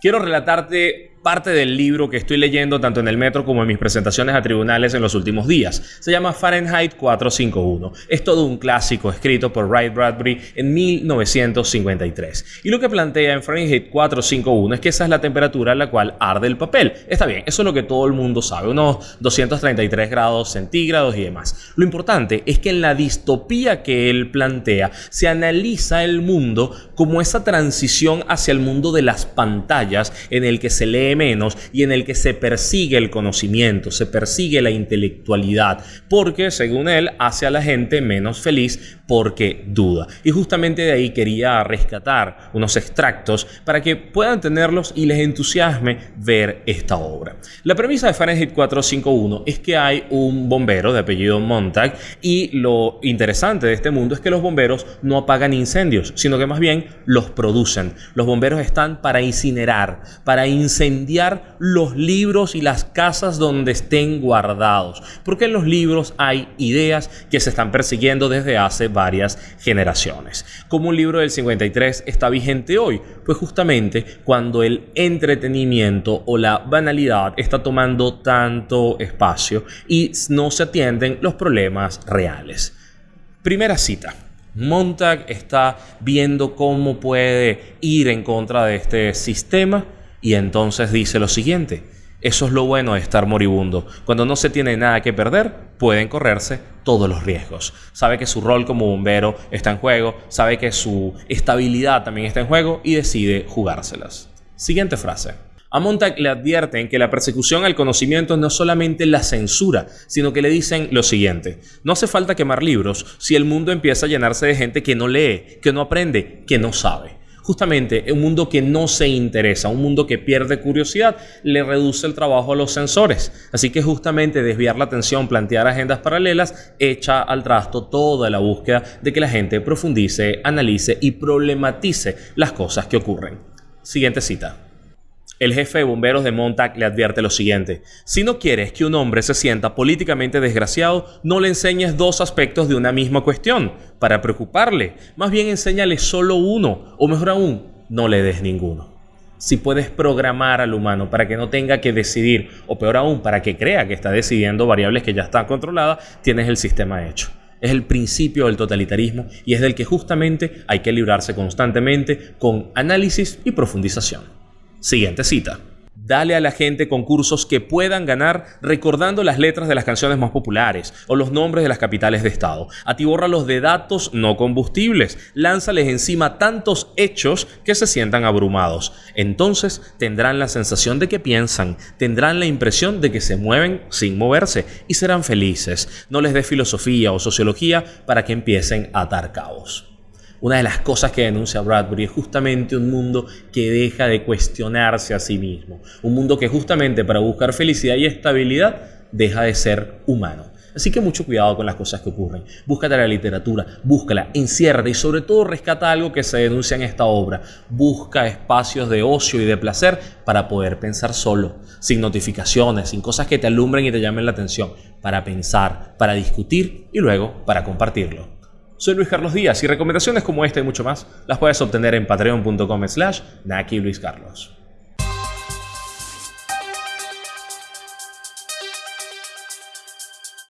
Quiero relatarte parte del libro que estoy leyendo tanto en el metro como en mis presentaciones a tribunales en los últimos días. Se llama Fahrenheit 451. Es todo un clásico escrito por Ray Bradbury en 1953. Y lo que plantea en Fahrenheit 451 es que esa es la temperatura a la cual arde el papel. Está bien, eso es lo que todo el mundo sabe, unos 233 grados centígrados y demás. Lo importante es que en la distopía que él plantea se analiza el mundo como esa transición hacia el mundo de las pantallas en el que se lee menos y en el que se persigue el conocimiento, se persigue la intelectualidad, porque según él hace a la gente menos feliz porque duda. Y justamente de ahí quería rescatar unos extractos para que puedan tenerlos y les entusiasme ver esta obra. La premisa de Fahrenheit 451 es que hay un bombero de apellido Montag y lo interesante de este mundo es que los bomberos no apagan incendios, sino que más bien los producen. Los bomberos están para incinerar, para incendiar los libros y las casas donde estén guardados, porque en los libros hay ideas que se están persiguiendo desde hace varias generaciones. Como un libro del 53 está vigente hoy? Pues justamente cuando el entretenimiento o la banalidad está tomando tanto espacio y no se atienden los problemas reales. Primera cita. Montag está viendo cómo puede ir en contra de este sistema y entonces dice lo siguiente. Eso es lo bueno de estar moribundo. Cuando no se tiene nada que perder, pueden correrse todos los riesgos. Sabe que su rol como bombero está en juego, sabe que su estabilidad también está en juego y decide jugárselas. Siguiente frase. A Montag le advierten que la persecución al conocimiento no es solamente la censura, sino que le dicen lo siguiente. No hace falta quemar libros si el mundo empieza a llenarse de gente que no lee, que no aprende, que no sabe justamente un mundo que no se interesa, un mundo que pierde curiosidad, le reduce el trabajo a los sensores. Así que justamente desviar la atención, plantear agendas paralelas, echa al trasto toda la búsqueda de que la gente profundice, analice y problematice las cosas que ocurren. Siguiente cita. El jefe de bomberos de Montag le advierte lo siguiente. Si no quieres que un hombre se sienta políticamente desgraciado, no le enseñes dos aspectos de una misma cuestión para preocuparle. Más bien enséñale solo uno, o mejor aún, no le des ninguno. Si puedes programar al humano para que no tenga que decidir, o peor aún, para que crea que está decidiendo variables que ya están controladas, tienes el sistema hecho. Es el principio del totalitarismo y es del que justamente hay que librarse constantemente con análisis y profundización. Siguiente cita. Dale a la gente concursos que puedan ganar recordando las letras de las canciones más populares o los nombres de las capitales de estado. Atibórralos de datos no combustibles. Lánzales encima tantos hechos que se sientan abrumados. Entonces tendrán la sensación de que piensan, tendrán la impresión de que se mueven sin moverse y serán felices. No les dé filosofía o sociología para que empiecen a atar cabos. Una de las cosas que denuncia Bradbury es justamente un mundo que deja de cuestionarse a sí mismo. Un mundo que justamente para buscar felicidad y estabilidad deja de ser humano. Así que mucho cuidado con las cosas que ocurren. Búscate la literatura, búscala, enciérrate y sobre todo rescata algo que se denuncia en esta obra. Busca espacios de ocio y de placer para poder pensar solo, sin notificaciones, sin cosas que te alumbren y te llamen la atención, para pensar, para discutir y luego para compartirlo. Soy Luis Carlos Díaz y recomendaciones como esta y mucho más las puedes obtener en patreon.com slash Naki Luis Carlos.